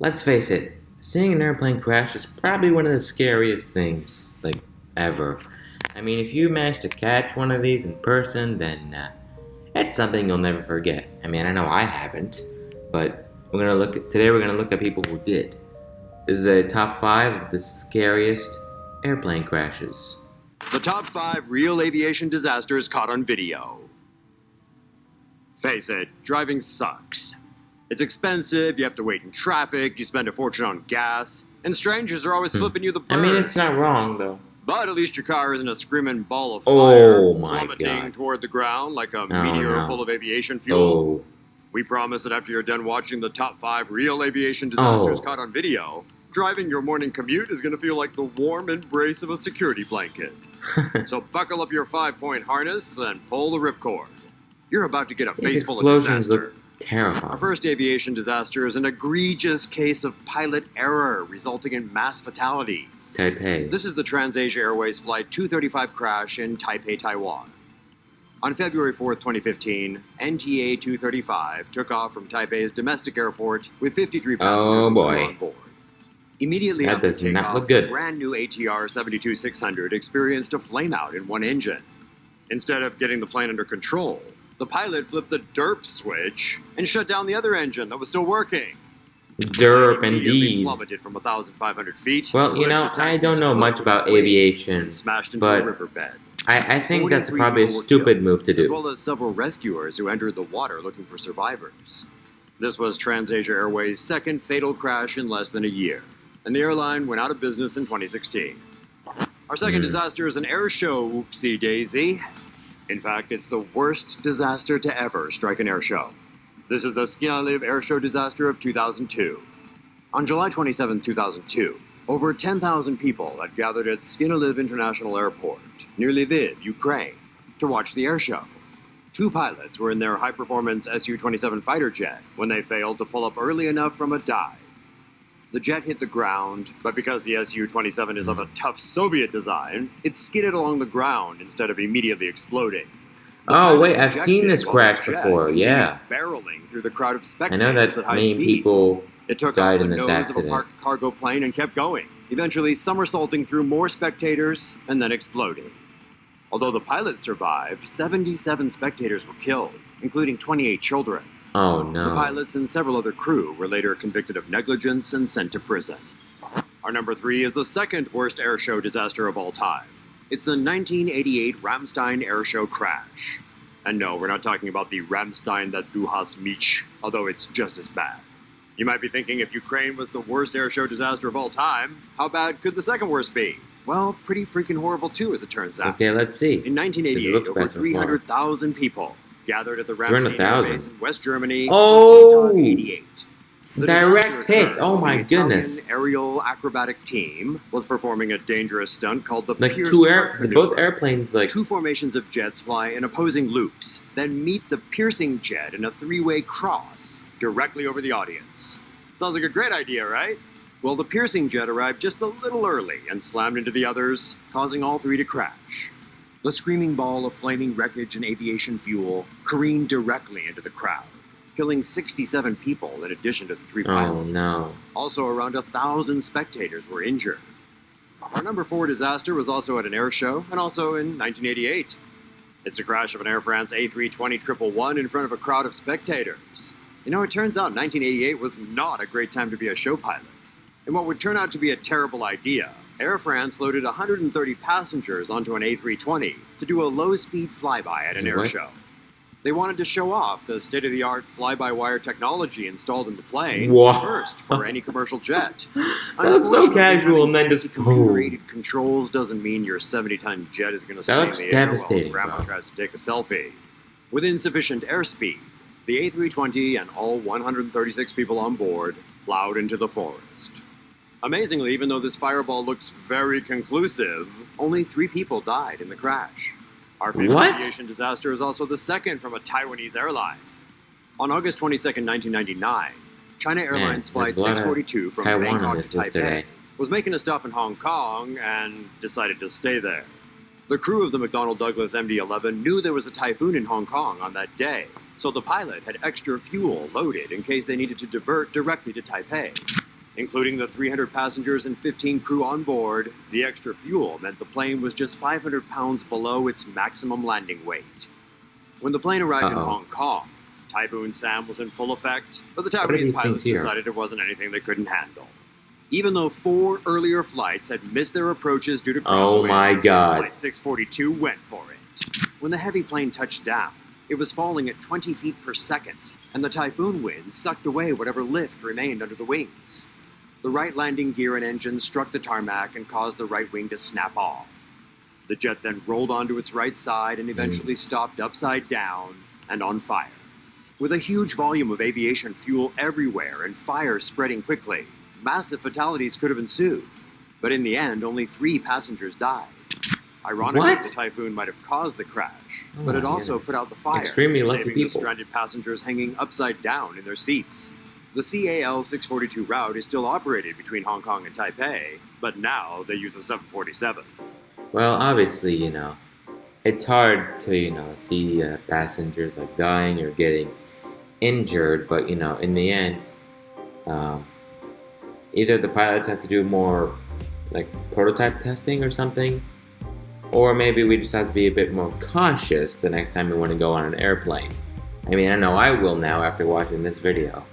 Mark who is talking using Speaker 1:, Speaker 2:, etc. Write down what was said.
Speaker 1: let's face it, seeing an airplane crash is probably one of the scariest things, like, ever. I mean, if you manage to catch one of these in person, then uh, it's something you'll never forget. I mean, I know I haven't, but we're gonna look at, today. We're gonna look at people who did. This is a top five of the scariest airplane crashes.
Speaker 2: The top five real aviation disasters caught on video. Face it, driving sucks. It's expensive, you have to wait in traffic, you spend a fortune on gas, and strangers are always
Speaker 1: Hmm.
Speaker 2: flipping you the bird.
Speaker 1: I mean, it's not wrong though.
Speaker 2: But at least your car isn't a screaming ball of
Speaker 1: Oh
Speaker 2: fire
Speaker 1: my
Speaker 2: plummeting
Speaker 1: God.
Speaker 2: toward the ground like a
Speaker 1: Oh,
Speaker 2: meteor
Speaker 1: no.
Speaker 2: full of aviation fuel.
Speaker 1: Oh,
Speaker 2: We promise that after you're done watching the top five real aviation disasters
Speaker 1: Oh.
Speaker 2: caught on video, driving your morning commute is going to feel like the warm embrace of a security blanket. so buckle up your five-point harness and pull the ripcord. You're about to get a
Speaker 1: these
Speaker 2: face full of
Speaker 1: explosions
Speaker 2: disaster.
Speaker 1: Terrifying.
Speaker 2: Our first aviation disaster is an egregious case of pilot error resulting in mass fatalities.
Speaker 1: Taipei.
Speaker 2: This is the TransAsia Airways Flight 235 crash in Taipei, Taiwan. On February 4th, 2015, NTA 235 took off from Taipei's domestic airport with 53 passengers
Speaker 1: Oh, boy.
Speaker 2: on board. Immediately
Speaker 1: That
Speaker 2: after takeoff, the brand new ATR 72600 experienced a flameout in one engine. Instead of getting the plane under control, the pilot flipped the derp switch and shut down the other engine that was still working.
Speaker 1: Derp, indeed.
Speaker 2: Plummeted from 1,500 feet.
Speaker 1: Well, you know, I don't know much about aviation.
Speaker 2: smashed into
Speaker 1: but. I, I think that's probably a stupid move to do.
Speaker 2: As well as several rescuers who entered the water looking for survivors. This was TransAsia Airways' second fatal crash in less than a year, and the airline went out of business in 2016. Our second
Speaker 1: Hmm.
Speaker 2: disaster is an air show whoopsie daisy. In fact, it's the worst disaster to ever strike an air show. This is the Sknyliv Air Show disaster of 2002. On July 27, 2002, over 10,000 people had gathered at Sknyliv International Airport, near Lviv, Ukraine, to watch the air show. Two pilots were in their high performance Su 27 fighter jet when they failed to pull up early enough from a dive. The jet hit the ground, but because the Su 27 is of a tough Soviet design, it skidded along the ground instead of immediately exploding. The
Speaker 1: Oh, wait, I've seen this crash before, yeah.
Speaker 2: Barreling through the crowd of
Speaker 1: I
Speaker 2: spectators
Speaker 1: know
Speaker 2: at
Speaker 1: that
Speaker 2: high
Speaker 1: many
Speaker 2: speed.
Speaker 1: people
Speaker 2: It took
Speaker 1: died
Speaker 2: off the
Speaker 1: in this
Speaker 2: nose of a parked cargo plane and kept going, eventually somersaulting through more spectators and then exploding. Although the pilot survived, 77 spectators were killed, including 28 children.
Speaker 1: Oh
Speaker 2: The pilots and several other crew were later convicted of negligence and sent to prison. Our number three is the second worst air show disaster of all time. It's the 1988 Ramstein air show crash. And no, we're not talking about the Ramstein that du hast mich, although it's just as bad. You might be thinking if Ukraine was the worst air show disaster of all time, how bad could the second worst be? Well, pretty freaking horrible too, as it turns out.
Speaker 1: Okay, let's see.
Speaker 2: In 1988,
Speaker 1: looks
Speaker 2: over
Speaker 1: bad so far.
Speaker 2: 300,000 people gathered at the
Speaker 1: 300,000?
Speaker 2: Base in West Germany.
Speaker 1: Oh!
Speaker 2: 88. The
Speaker 1: Direct hit. Oh my
Speaker 2: the Italian
Speaker 1: goodness.
Speaker 2: aerial acrobatic team was performing a dangerous stunt called the
Speaker 1: Like
Speaker 2: Pierce
Speaker 1: two air, both airplanes like
Speaker 2: Two formations of jets fly in opposing loops, then meet the piercing jet in a three-way cross directly over the audience. Sounds like a great idea, right? Well, the piercing jet arrived just a little early and slammed into the others, causing all three to crash. The screaming ball of flaming wreckage and aviation fuel careened directly into the crowd, killing 67 people in addition to the three
Speaker 1: oh,
Speaker 2: pilots.
Speaker 1: Oh, no.
Speaker 2: Also, around a thousand spectators were injured. Our number four disaster was also at an air show and also in 1988. It's the crash of an Air France A320 111 in front of a crowd of spectators. You know, it turns out 1988 was not a great time to be a show pilot. And what would turn out to be a terrible idea, Air France loaded 130 passengers onto an A320 to do a low speed flyby at an air show. They wanted to show off the state of the art fly by wire technology installed in the plane first for any commercial jet.
Speaker 1: That looks so casual and then just
Speaker 2: computer-aided controls doesn't mean your 70-ton jet is going to stay in the air
Speaker 1: devastating,
Speaker 2: while Grandma
Speaker 1: bro.
Speaker 2: tries to take a selfie. With insufficient airspeed, the A320 and all 136 people on board plowed into the forest. Amazingly, even though this fireball looks very conclusive, only three people died in the crash. Our favorite
Speaker 1: What?
Speaker 2: aviation disaster is also the second from a Taiwanese airline. On August 22, 1999, China Airlines
Speaker 1: there's
Speaker 2: Flight
Speaker 1: a lot of
Speaker 2: 642 from
Speaker 1: Taiwan
Speaker 2: Bangkok to Taipei was making a stop in Hong Kong and decided to stay there. The crew of the McDonnell Douglas MD-11 knew there was a typhoon in Hong Kong on that day, so the pilot had extra fuel loaded in case they needed to divert directly to Taipei. Including the 300 passengers and 15 crew on board, the extra fuel meant the plane was just 500 pounds below its maximum landing weight. When the plane arrived in
Speaker 1: Uh-oh.
Speaker 2: Hong Kong, Typhoon Sam was in full effect, but the Taiwanese pilots decided it wasn't anything they couldn't handle. Even though four earlier flights had missed their approaches due to
Speaker 1: Oh my
Speaker 2: crosswinds,
Speaker 1: God.
Speaker 2: Flight 642 went for it. When the heavy plane touched down, it was falling at 20 feet per second, and the typhoon wind sucked away whatever lift remained under the wings. The right landing gear and engine struck the tarmac and caused the right wing to snap off. The jet then rolled onto its right side and eventually mm. stopped upside down and on fire. With a huge volume of aviation fuel everywhere and fire spreading quickly, massive fatalities could have ensued. But in the end, only three passengers died. Ironically,
Speaker 1: What?
Speaker 2: the typhoon might have caused the crash,
Speaker 1: Oh
Speaker 2: but it also
Speaker 1: goodness.
Speaker 2: put out the fire,
Speaker 1: Extremely lucky
Speaker 2: saving
Speaker 1: people.
Speaker 2: the stranded passengers hanging upside down in their seats. The CAL 642 route is still operated between Hong Kong and Taipei, but now they use a 747.
Speaker 1: Well, obviously, you know, it's hard to, you know, see uh, passengers like dying or getting injured, but, you know, in the end, um, either the pilots have to do more, like, prototype testing or something, or maybe we just have to be a bit more cautious the next time we want to go on an airplane. I mean, I know I will now after watching this video.